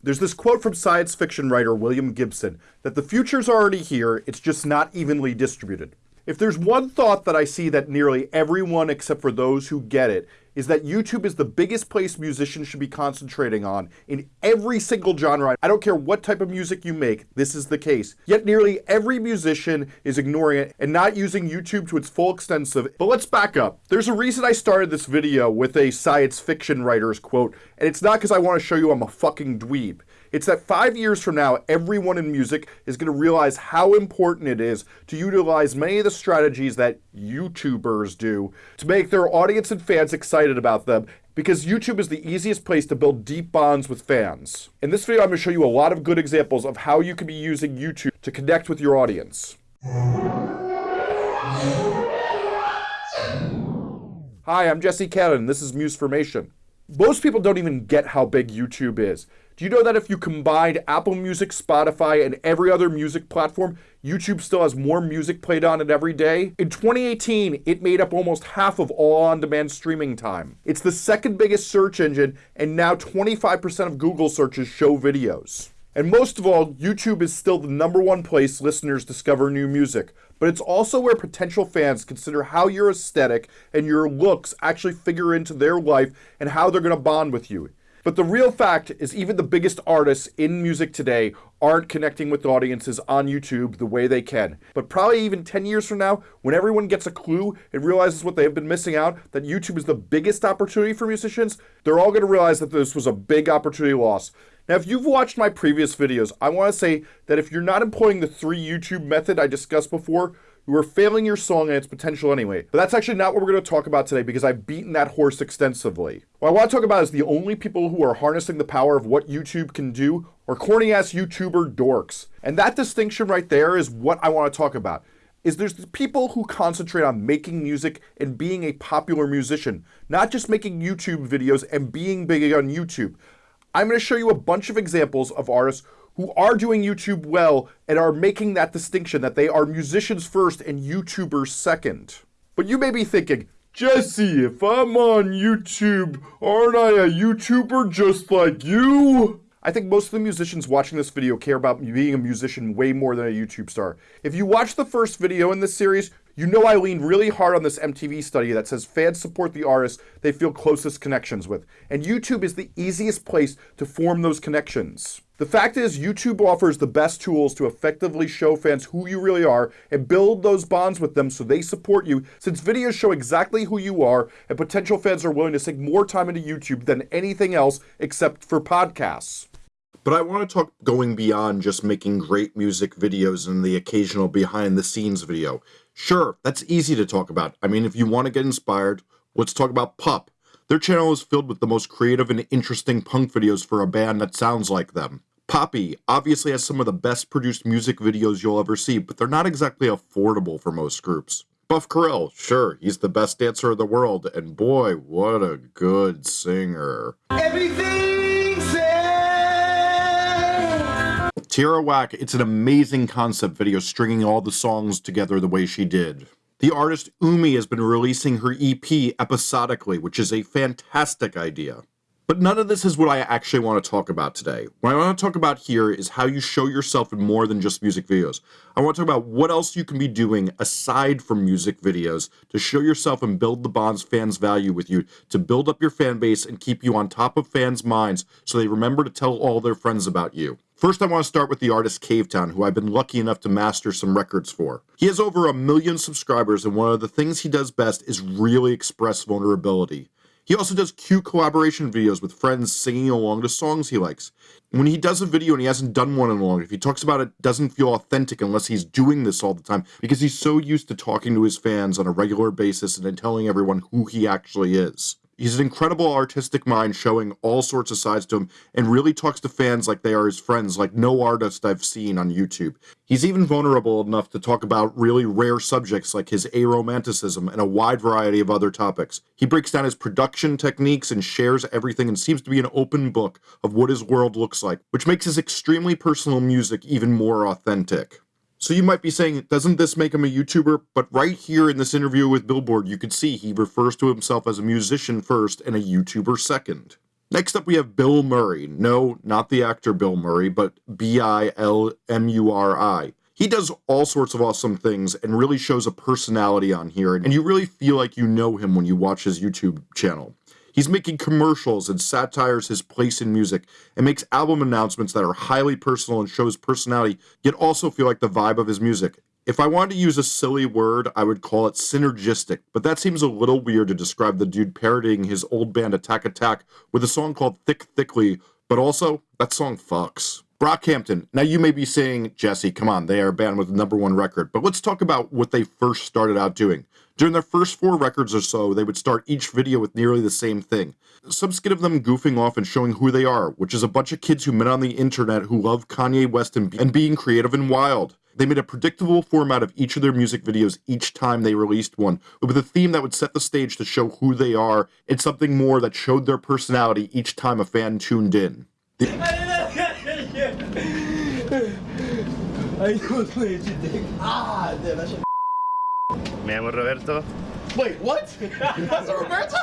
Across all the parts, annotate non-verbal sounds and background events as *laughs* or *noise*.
There's this quote from science fiction writer William Gibson that the future's already here, it's just not evenly distributed. If there's one thought that I see that nearly everyone except for those who get it is that YouTube is the biggest place musicians should be concentrating on in every single genre. I don't care what type of music you make, this is the case. Yet nearly every musician is ignoring it and not using YouTube to its full extent of. But let's back up. There's a reason I started this video with a science fiction writer's quote, and it's not because I want to show you I'm a fucking dweeb. It's that five years from now, everyone in music is going to realize how important it is to utilize many of the strategies that YouTubers do to make their audience and fans excited about them because YouTube is the easiest place to build deep bonds with fans. In this video, I'm going to show you a lot of good examples of how you can be using YouTube to connect with your audience. Hi, I'm Jesse Cannon. This is Musformation. Most people don't even get how big YouTube is. Do you know that if you combined Apple Music, Spotify, and every other music platform, YouTube still has more music played on it every day? In 2018, it made up almost half of all on-demand streaming time. It's the second biggest search engine, and now 25% of Google searches show videos. And most of all, YouTube is still the number one place listeners discover new music, but it's also where potential fans consider how your aesthetic and your looks actually figure into their life and how they're going to bond with you. But the real fact is even the biggest artists in music today aren't connecting with audiences on YouTube the way they can. But probably even 10 years from now, when everyone gets a clue and realizes what they have been missing out, that YouTube is the biggest opportunity for musicians, they're all going to realize that this was a big opportunity loss. Now, if you've watched my previous videos, I want to say that if you're not employing the three YouTube method I discussed before, you are failing your song and its potential anyway. But that's actually not what we're going to talk about today because I've beaten that horse extensively. What I want to talk about is the only people who are harnessing the power of what YouTube can do are corny ass YouTuber dorks. And that distinction right there is what I want to talk about. Is there's the people who concentrate on making music and being a popular musician, not just making YouTube videos and being big on YouTube. I'm going to show you a bunch of examples of artists who are doing YouTube well and are making that distinction that they are musicians first and YouTubers second. But you may be thinking, Jesse, if I'm on YouTube, aren't I a YouTuber just like you? I think most of the musicians watching this video care about me being a musician way more than a YouTube star. If you watch the first video in this series, you know I lean really hard on this MTV study that says fans support the artists they feel closest connections with, and YouTube is the easiest place to form those connections. The fact is, YouTube offers the best tools to effectively show fans who you really are and build those bonds with them so they support you, since videos show exactly who you are, and potential fans are willing to sink more time into YouTube than anything else except for podcasts. But I want to talk going beyond just making great music videos and the occasional behind the scenes video. Sure, that's easy to talk about. I mean, if you want to get inspired, let's talk about Pup. Their channel is filled with the most creative and interesting punk videos for a band that sounds like them. Poppy obviously has some of the best produced music videos you'll ever see, but they're not exactly affordable for most groups. Buff Carell, sure, he's the best dancer in the world, and boy, what a good singer. Everything Tierra Whack, it's an amazing concept video stringing all the songs together the way she did. The artist Umi has been releasing her EP episodically, which is a fantastic idea. But none of this is what I actually want to talk about today. What I want to talk about here is how you show yourself in more than just music videos. I want to talk about what else you can be doing aside from music videos to show yourself and build the bonds fans value with you, to build up your fan base and keep you on top of fans' minds so they remember to tell all their friends about you. First, I want to start with the artist Cavetown, who I've been lucky enough to master some records for. He has over a million subscribers, and one of the things he does best is really express vulnerability. He also does cute collaboration videos with friends singing along to songs he likes. When he does a video and he hasn't done one in a long, if he talks about it, doesn't feel authentic unless he's doing this all the time because he's so used to talking to his fans on a regular basis and then telling everyone who he actually is. He's an incredible artistic mind showing all sorts of sides to him and really talks to fans like they are his friends like no artist I've seen on YouTube. He's even vulnerable enough to talk about really rare subjects like his aromanticism and a wide variety of other topics. He breaks down his production techniques and shares everything and seems to be an open book of what his world looks like, which makes his extremely personal music even more authentic. So you might be saying, doesn't this make him a YouTuber? But right here in this interview with Billboard, you can see he refers to himself as a musician first and a YouTuber second. Next up, we have Bill Murray. No, not the actor Bill Murray, but B I L M U R I. He does all sorts of awesome things and really shows a personality on here, and you really feel like you know him when you watch his YouTube channel. He's making commercials and satires his place in music and makes album announcements that are highly personal and shows personality, yet also feel like the vibe of his music. If I wanted to use a silly word, I would call it synergistic, but that seems a little weird to describe the dude parodying his old band Attack Attack with a song called Thick Thickly, but also, that song fucks. Brockhampton. Now you may be saying, Jesse, come on, they are a band with a number one record, but let's talk about what they first started out doing. During their first four records or so, they would start each video with nearly the same thing. Some skit of them goofing off and showing who they are, which is a bunch of kids who met on the internet who love Kanye West and, and being creative and wild. They made a predictable format of each of their music videos each time they released one, with a theme that would set the stage to show who they are and something more that showed their personality each time a fan tuned in. The *laughs* Me llamo Roberto. Wait, what? *laughs* That's Roberto?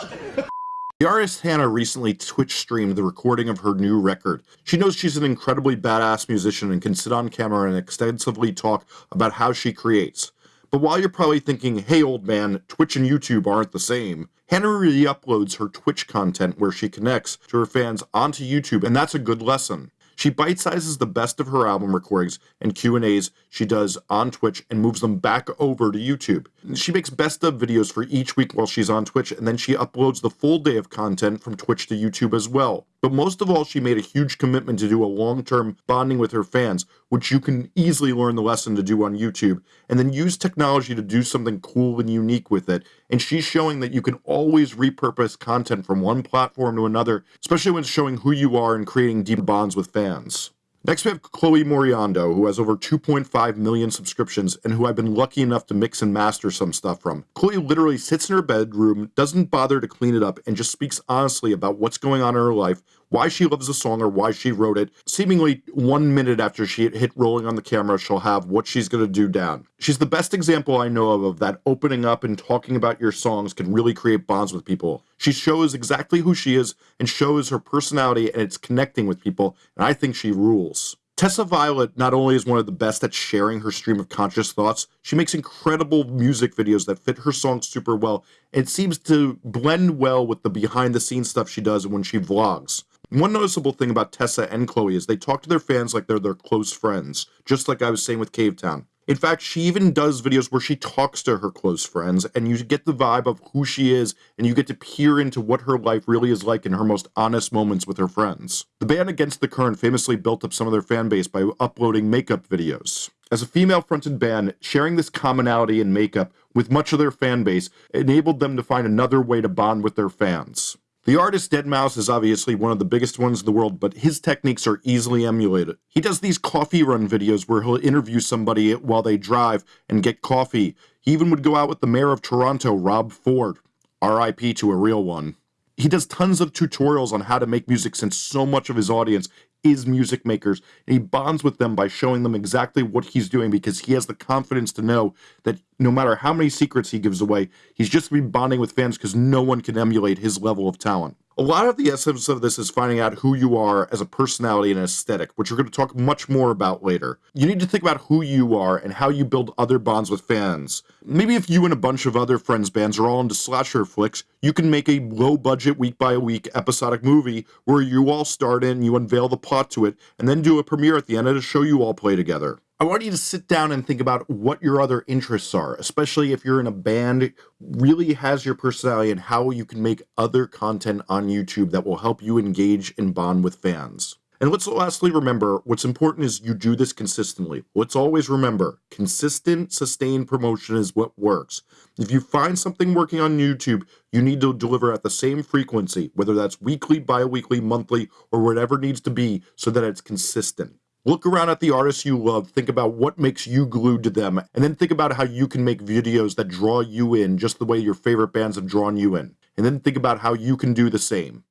The artist Hana recently Twitch streamed the recording of her new record. She knows she's an incredibly badass musician and can sit on camera and extensively talk about how she creates. But while you're probably thinking, hey old man, Twitch and YouTube aren't the same, Hana re-uploads her Twitch content where she connects to her fans onto YouTube, and that's a good lesson. She bite-sizes the best of her album recordings and Q&As she does on Twitch and moves them back over to YouTube. She makes best of videos for each week while she's on Twitch and then she uploads the full day of content from Twitch to YouTube as well. But most of all, she made a huge commitment to do a long-term bonding with her fans, which you can easily learn the lesson to do on YouTube, and then use technology to do something cool and unique with it. And she's showing that you can always repurpose content from one platform to another, especially when it's showing who you are and creating deep bonds with fans. Next, we have Chloe Moriondo, who has over 2.5 million subscriptions and who I've been lucky enough to mix and master some stuff from. Chloe literally sits in her bedroom, doesn't bother to clean it up, and just speaks honestly about what's going on in her life, why she loves the song or why she wrote it. Seemingly one minute after she hit rolling on the camera, she'll have what she's going to do down. She's the best example I know of of that opening up and talking about your songs can really create bonds with people. She shows exactly who she is and shows her personality and it's connecting with people, and I think she rules. Tessa Violet not only is one of the best at sharing her stream of conscious thoughts, she makes incredible music videos that fit her songs super well, and seems to blend well with the behind the scenes stuff she does when she vlogs. One noticeable thing about Tessa and Chloe is they talk to their fans like they're their close friends, just like I was saying with Cavetown. In fact, she even does videos where she talks to her close friends, and you get the vibe of who she is, and you get to peer into what her life really is like in her most honest moments with her friends. The band Against the Current famously built up some of their fan base by uploading makeup videos. As a female fronted band, sharing this commonality in makeup with much of their fan base enabled them to find another way to bond with their fans. The artist Deadmau5 is obviously one of the biggest ones in the world, but his techniques are easily emulated. He does these coffee run videos where he'll interview somebody while they drive and get coffee. He even would go out with the mayor of Toronto, Rob Ford. RIP to a real one. He does tons of tutorials on how to make music since so much of his audience is music makers and he bonds with them by showing them exactly what he's doing because he has the confidence to know that no matter how many secrets he gives away, he's just be bonding with fans because no one can emulate his level of talent. A lot of the essence of this is finding out who you are as a personality and aesthetic, which we're going to talk much more about later. You need to think about who you are and how you build other bonds with fans. Maybe if you and a bunch of other friends bands are all into slasher flicks, you can make a low budget week by week episodic movie where you all start in, you unveil the plot to it, and then do a premiere at the end the show you all play together. I want you to sit down and think about what your other interests are, especially if you're in a band, really has your personality and how you can make other content on YouTube that will help you engage and bond with fans. And let's lastly remember what's important is you do this consistently. Let's always remember consistent, sustained promotion is what works. If you find something working on YouTube, you need to deliver at the same frequency, whether that's weekly, bi weekly, monthly, or whatever needs to be so that it's consistent. Look around at the artists you love, think about what makes you glued to them, and then think about how you can make videos that draw you in just the way your favorite bands have drawn you in. And then think about how you can do the same.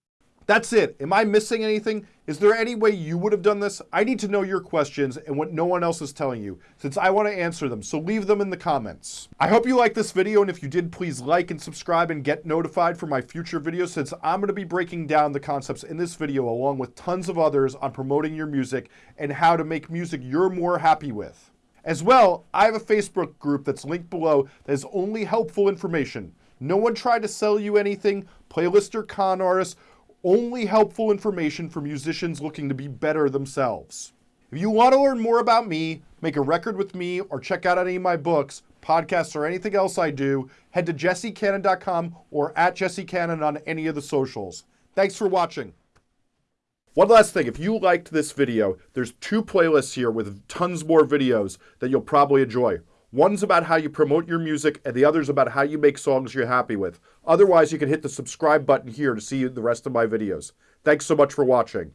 That's it. Am I missing anything? Is there any way you would have done this? I need to know your questions and what no one else is telling you, since I want to answer them, so leave them in the comments. I hope you liked this video, and if you did, please like and subscribe and get notified for my future videos, since I'm going to be breaking down the concepts in this video along with tons of others on promoting your music and how to make music you're more happy with. As well, I have a Facebook group that's linked below that is only helpful information. No one tried to sell you anything, playlist or con artists, only helpful information for musicians looking to be better themselves. If you want to learn more about me, make a record with me, or check out any of my books, podcasts, or anything else I do, head to jessecannon.com or at jessecannon on any of the socials. Thanks for watching. One last thing, if you liked this video, there's two playlists here with tons more videos that you'll probably enjoy. One's about how you promote your music, and the other's about how you make songs you're happy with. Otherwise, you can hit the subscribe button here to see the rest of my videos. Thanks so much for watching.